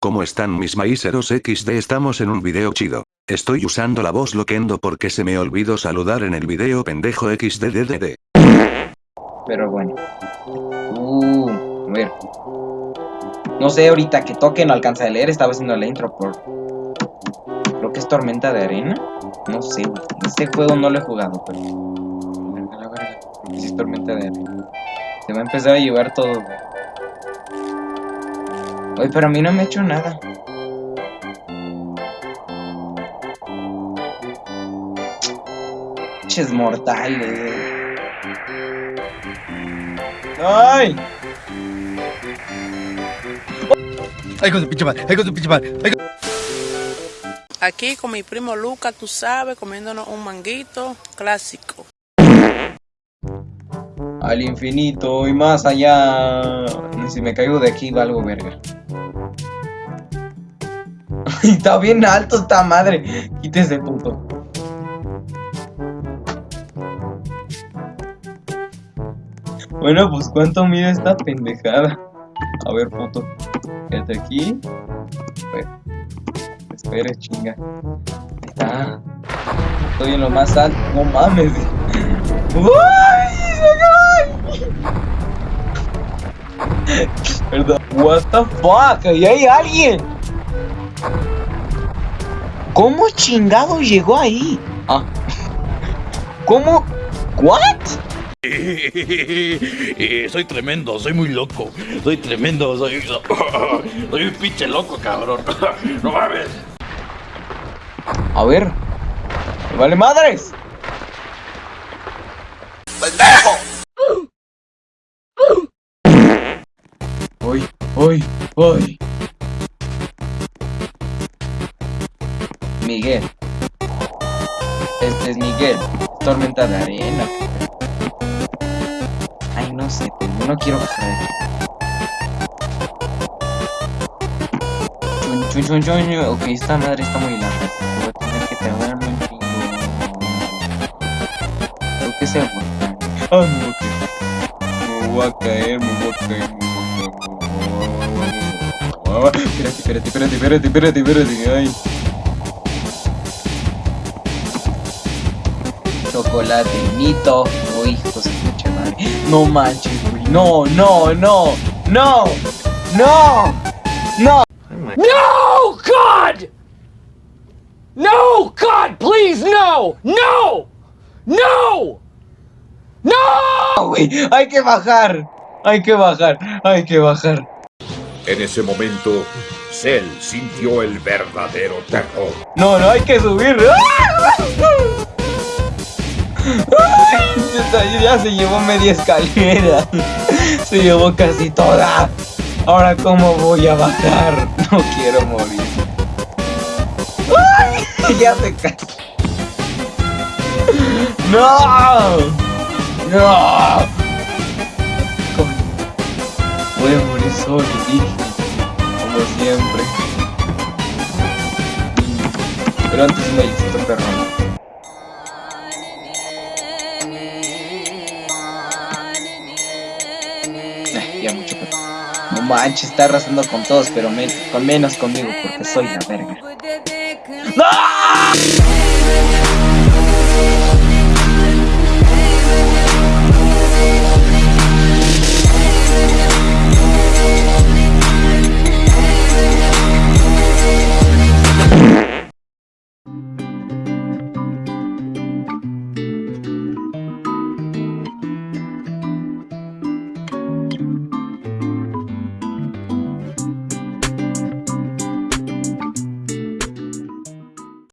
¿Cómo están mis maíceros XD? Estamos en un video chido. Estoy usando la voz loquendo porque se me olvidó saludar en el video pendejo XDDDD. Pero bueno. Uh, a ver. No sé, ahorita que toque no alcanza a leer, estaba haciendo la intro por... Creo que es Tormenta de Arena. No sé, este juego no lo he jugado, pero... es Tormenta de Arena. Se va a empezar a llevar todo, Oye, pero a mí no me ha hecho nada. Ches mortales. ¡Ay! ¡Ay, con su pinche madre! ¡Ay, con su pinche madre! Aquí con mi primo Luca, tú sabes, comiéndonos un manguito clásico. Al infinito y más allá. Si me caigo de aquí, valgo verga. Está bien alto esta madre. Quítese, puto. Bueno, pues ¿cuánto mide esta pendejada? A ver, puto. Quédate aquí. Espera. Espera, chinga. Está. Estoy en lo más alto. No mames. ¡Uy! Perdón. What the fuck? Ahí hay alguien. ¿Cómo chingado llegó ahí? Ah. ¿Cómo? ¿What? soy tremendo, soy muy loco. Soy tremendo, soy. Soy un pinche loco, cabrón. No mames. A ver. ¡Vale madres! ¡Pendejo! Voy, voy, voy. Miguel. Este es Miguel. Tormenta de arena. Ay, no sé, no quiero bajar. Chun, chun, chun, chun. Ok, esta madre está muy larga. Tardar un chingo. Creo que se aguanta. Ah. Me voy a caer, me voy a caer, me voy a caer. Espérate, espérate, espérate, espérate, espérate, espérate, ay. chocolate, mito. Uy, hijo de mucha madre. No manches, güey. No, no, no, no, no, no. No, God! No, God, please, no, no, no, no. Güey, hay que bajar, hay que bajar, hay que bajar. En ese momento, Cell sintió el verdadero terror. No, no hay que subir. ya se llevó media escalera. Se llevó casi toda. Ahora, ¿cómo voy a bajar? No quiero morir. Ya se cae. ¡No! ¡No! Voy a morir solo, Como siempre. Pero antes me necesito perro. No manches, está arrasando con todos, pero con menos conmigo, porque soy la verga. No!